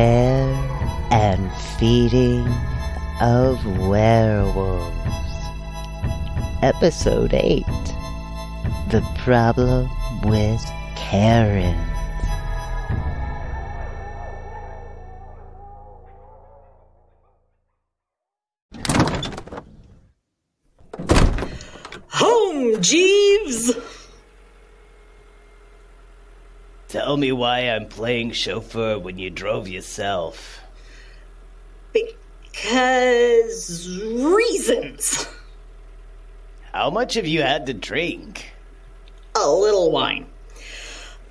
Care and Feeding of Werewolves. Episode 8 The Problem with Karen. Home, Jeeves! Tell me why I'm playing chauffeur when you drove yourself. Because reasons. How much have you had to drink? A little wine.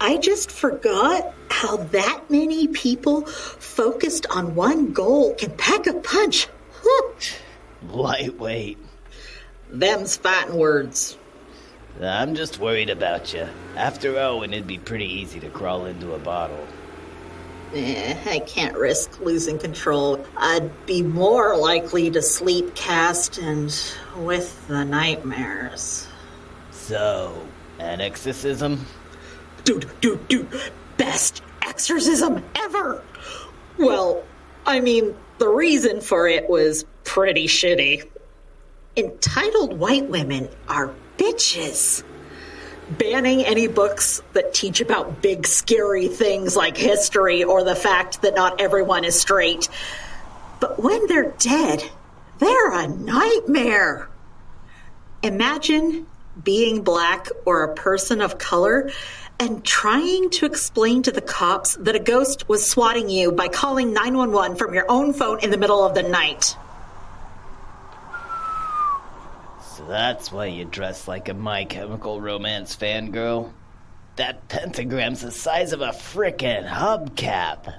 I just forgot how that many people focused on one goal can pack a punch. Lightweight. Them's fighting words. I'm just worried about you. After Owen, it'd be pretty easy to crawl into a bottle. Eh, I can't risk losing control. I'd be more likely to sleep cast and with the nightmares. So, an exorcism? Dude, dude, dude, best exorcism ever! Well, I mean, the reason for it was pretty shitty. Entitled white women are bitches. Banning any books that teach about big, scary things like history or the fact that not everyone is straight. But when they're dead, they're a nightmare. Imagine being black or a person of color and trying to explain to the cops that a ghost was swatting you by calling 911 from your own phone in the middle of the night. So that's why you dress like a My Chemical Romance fangirl? That pentagram's the size of a frickin' hubcap.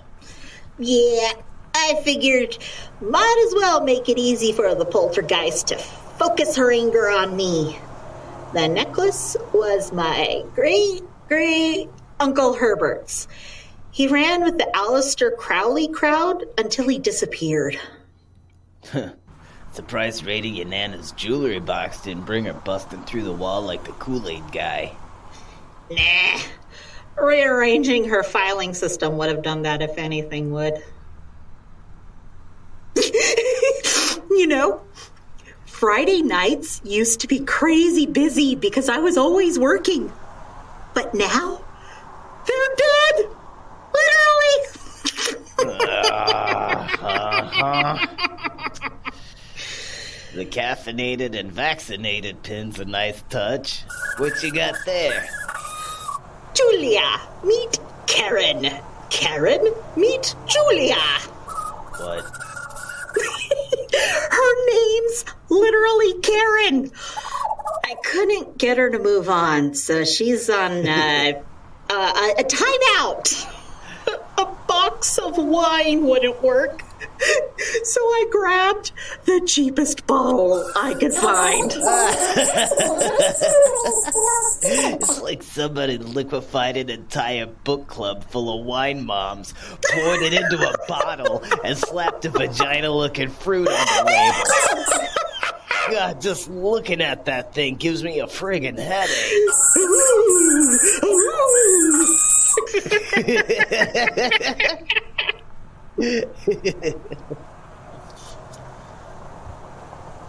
Yeah, I figured might as well make it easy for the poltergeist to focus her anger on me. The necklace was my great great Uncle Herbert's. He ran with the Aleister Crowley crowd until he disappeared. Surprised raiding your Nana's jewelry box didn't bring her busting through the wall like the Kool Aid guy. Nah. Rearranging her filing system would have done that if anything would. you know, Friday nights used to be crazy busy because I was always working. But now, they're dead! Literally! Uh-huh. The caffeinated and vaccinated pin's a nice touch. What you got there? Julia, meet Karen. Karen, meet Julia. What? Her name's literally Karen. I couldn't get her to move on, so she's on uh, uh, a timeout. A box of wine wouldn't work. So I grabbed the cheapest bottle I could find. It's like somebody liquefied an entire book club full of wine moms, poured it into a bottle, and slapped a vagina looking fruit on the label. God, just looking at that thing gives me a friggin' headache.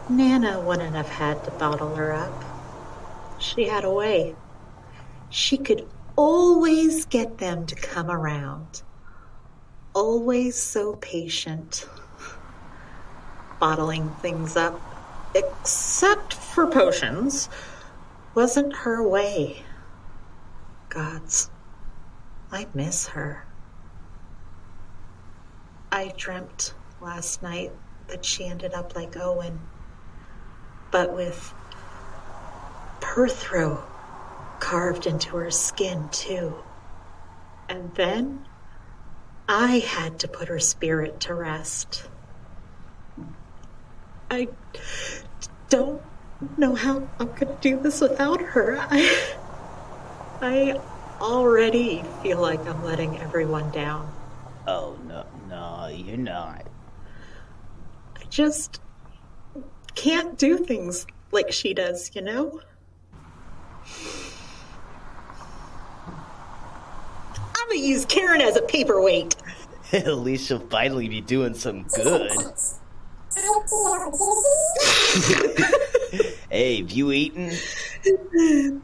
Nana wouldn't have had to bottle her up. She had a way. She could always get them to come around. Always so patient. Bottling things up, except for potions, wasn't her way. Gods, I miss her. I dreamt last night that she ended up like Owen, but with Perthro carved into her skin, too. And then I had to put her spirit to rest. I don't know how I'm going to do this without her. I, I already feel like I'm letting everyone down. Oh, no, no, you're not. I just can't do things like she does, you know? I'm gonna use Karen as a paperweight. At least she'll finally be doing some good. hey, have you eaten?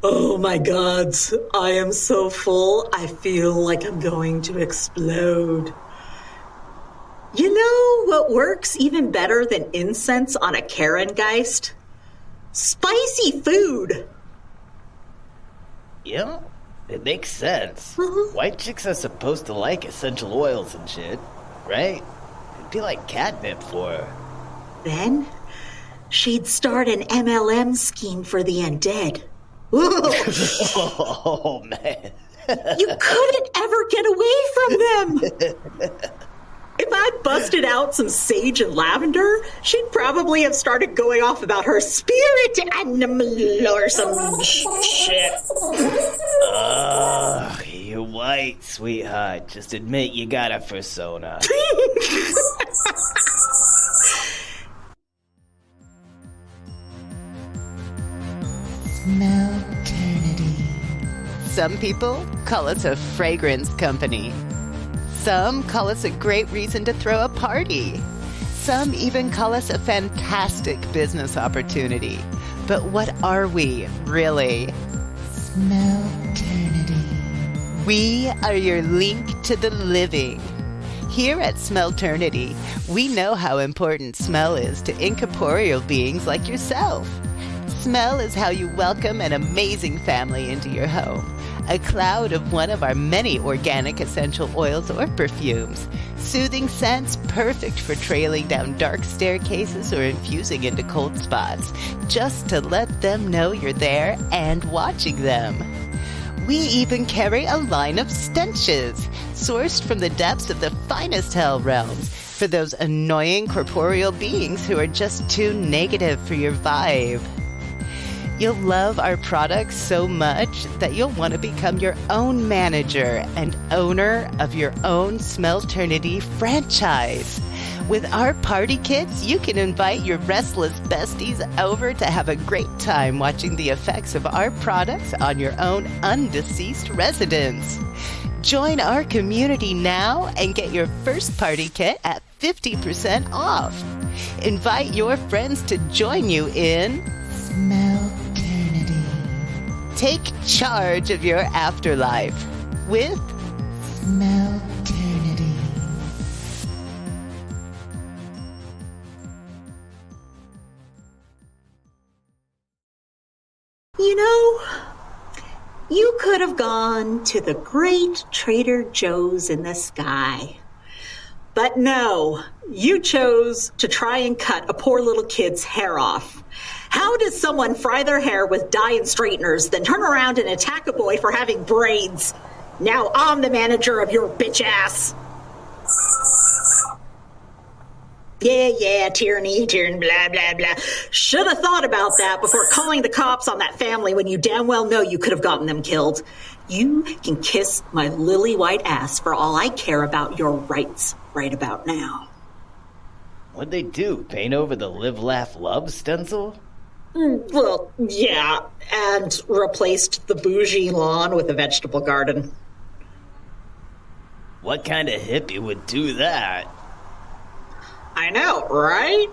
Oh my god, I am so full, I feel like I'm going to explode. You know what works even better than incense on a Karen Geist? Spicy food! Yeah, it makes sense. Mhm. White chicks are supposed to like essential oils and shit, right? It'd be like catnip for her. Then she'd start an MLM scheme for the undead. Oh man. you couldn't ever get away from them! If I busted out some sage and lavender, she'd probably have started going off about her spirit animal or some shit. Ugh, you're white, sweetheart. Just admit you got a persona. Some people call us a fragrance company. Some call us a great reason to throw a party. Some even call us a fantastic business opportunity. But what are we, really? Smellternity. We are your link to the living. Here at Smellternity, we know how important smell is to incorporeal beings like yourself. Smell is how you welcome an amazing family into your home. A cloud of one of our many organic essential oils or perfumes. Soothing scents perfect for trailing down dark staircases or infusing into cold spots, just to let them know you're there and watching them. We even carry a line of stenches, sourced from the depths of the finest hell realms, for those annoying corporeal beings who are just too negative for your vibe. You'll love our products so much that you'll want to become your own manager and owner of your own Smellternity franchise. With our party kits, you can invite your restless besties over to have a great time watching the effects of our products on your own undeceased residents. Join our community now and get your first party kit at 50% off. Invite your friends to join you in Take charge of your afterlife with You know, you could have gone to the great Trader Joe's in the sky. But no, you chose to try and cut a poor little kid's hair off. How does someone fry their hair with dye and straighteners, then turn around and attack a boy for having braids? Now I'm the manager of your bitch ass. Yeah, yeah, tyranny, tyranny, blah, blah, blah. Should have thought about that before calling the cops on that family when you damn well know you could have gotten them killed. You can kiss my lily white ass for all I care about your rights right about now. What'd they do? Paint over the live, laugh, love stencil? Well, yeah, and replaced the bougie lawn with a vegetable garden. What kind of hippie would do that? I know, right?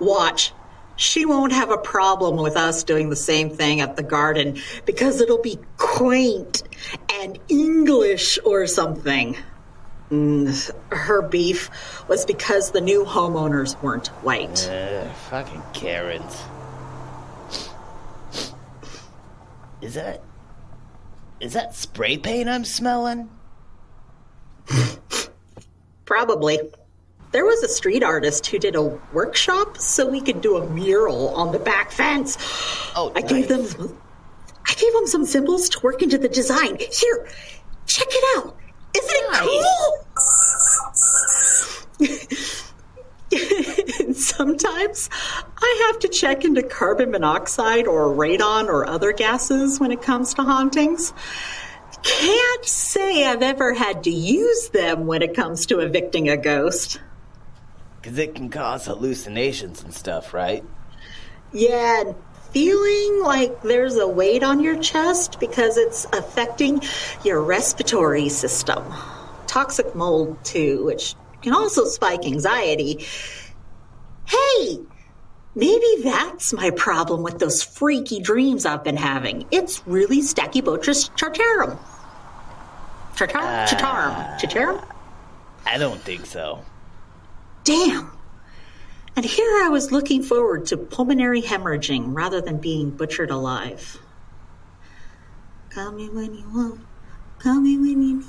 Watch. She won't have a problem with us doing the same thing at the garden because it'll be quaint and English or something. Mm, her beef was because the new homeowners weren't white. Uh, fucking Karens. Is that. Is that spray paint I'm smelling? Probably. There was a street artist who did a workshop so we could do a mural on the back fence. Oh, I gave them I gave them some symbols to work into the design. Here, check it out. Isn't it cool? Sometimes I have to check into carbon monoxide or radon or other gases when it comes to hauntings. Can't say I've ever had to use them when it comes to evicting a ghost. Because it can cause hallucinations and stuff, right? Yeah, feeling like there's a weight on your chest because it's affecting your respiratory system. toxic mold too, which can also spike anxiety. Hey, maybe that's my problem with those freaky dreams I've been having. It's really Stachybotrys chartarum. Chartarum? Uh, chartarum? Chartarum? I don't think so. Damn. And here I was looking forward to pulmonary hemorrhaging rather than being butchered alive. Call me when you want. Call me when you need.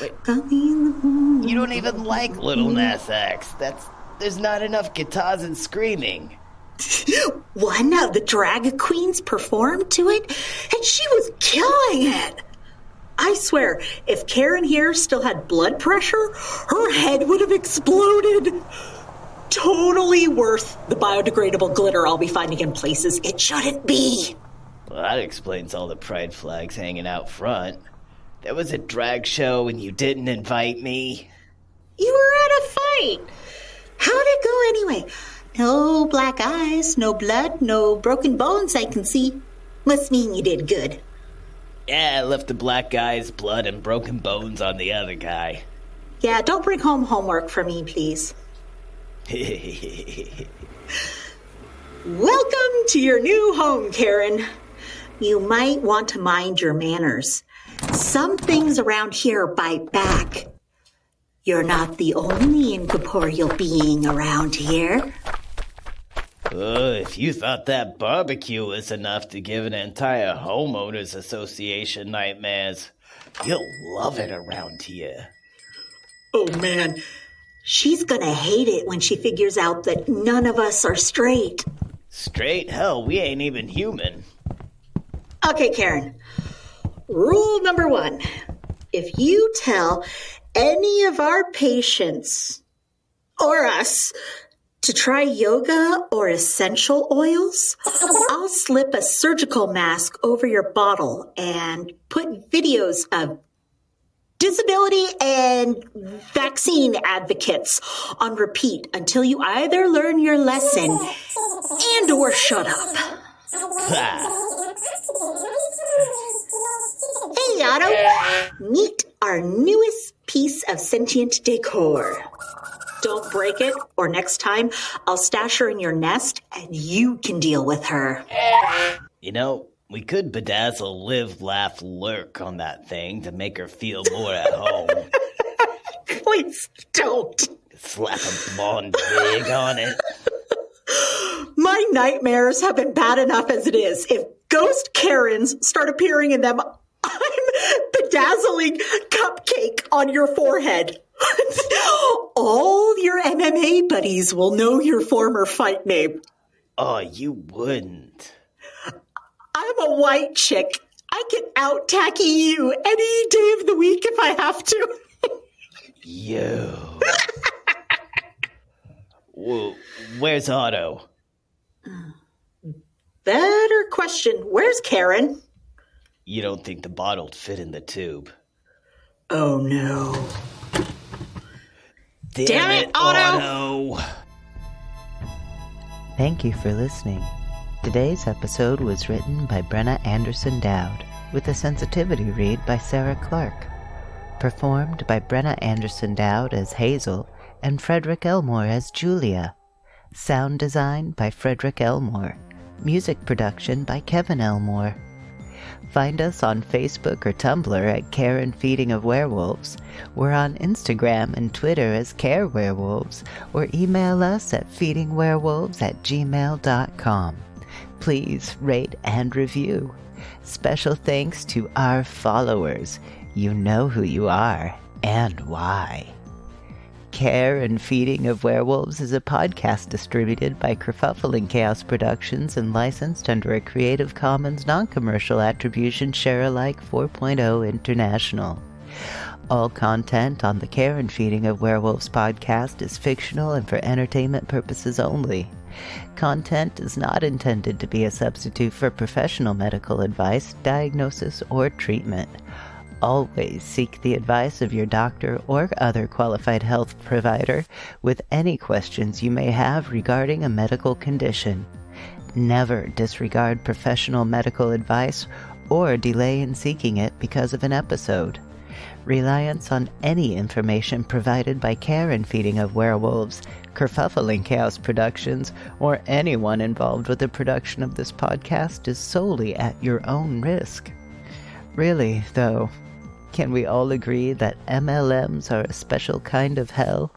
Wait. Call me in the morning. You don't even like Lil Nas X. That's there's not enough guitars and screaming. One of the drag queens performed to it, and she was killing it. I swear, if Karen here still had blood pressure, her head would have exploded. Totally worth the biodegradable glitter I'll be finding in places it shouldn't be. Well, that explains all the pride flags hanging out front. There was a drag show and you didn't invite me. You were at a fight. How'd it go anyway? No black eyes, no blood, no broken bones I can see. Must mean you did good. Yeah, I left the black guy's blood and broken bones on the other guy. Yeah, don't bring home homework for me, please. Welcome to your new home, Karen. You might want to mind your manners. Some things around here bite back. You're not the only incorporeal being around here. Oh, if you thought that barbecue was enough to give an entire homeowners association nightmares, you'll love it around here. Oh man, she's gonna hate it when she figures out that none of us are straight. Straight hell, we ain't even human. Okay, Karen. Rule number one if you tell any of our patients or us to try yoga or essential oils, I'll slip a surgical mask over your bottle and put videos of disability and vaccine advocates on repeat until you either learn your lesson and or shut up. Hey, Otto. Meet our newest piece of sentient decor. Don't break it, or next time I'll stash her in your nest and you can deal with her. You know, we could bedazzle, live, laugh, lurk on that thing to make her feel more at home. Please don't. Slap a blonde wig on it. My nightmares have been bad enough as it is. If ghost Karens start appearing in them, I'm cupcake on your forehead. All your MMA buddies will know your former fight name. Oh, you wouldn't. I'm a white chick. I can out tacky you any day of the week if I have to. You. Whoa, where's Otto? Hmm. Better question. Where's Karen? You don't think the bottle'd fit in the tube? Oh no. Damn, Damn it, Otto! Otto! Thank you for listening. Today's episode was written by Brenna Anderson Dowd, with a sensitivity read by Sarah Clark. Performed by Brenna Anderson Dowd as Hazel and Frederick Elmore as Julia. Sound design by Frederick Elmore. Music production by Kevin Elmore. Find us on Facebook or Tumblr at Care and Feeding of Werewolves. We're on Instagram and Twitter as Care Werewolves, or email us at feedingwerewolves at gmail.com. Please rate and review. Special thanks to our followers. You know who you are and why. Care and Feeding of Werewolves is a podcast distributed by Kerfuffle and Chaos Productions and licensed under a Creative Commons non-commercial attribution share alike 4.0 international. All content on the Care and Feeding of Werewolves podcast is fictional and for entertainment purposes only. Content is not intended to be a substitute for professional medical advice, diagnosis, or treatment always seek the advice of your doctor or other qualified health provider with any questions you may have regarding a medical condition. Never disregard professional medical advice or delay in seeking it because of an episode. Reliance on any information provided by Care and Feeding of Werewolves, Kerfuffle and Chaos Productions, or anyone involved with the production of this podcast is solely at your own risk. Really, though, can we all agree that MLMs are a special kind of hell?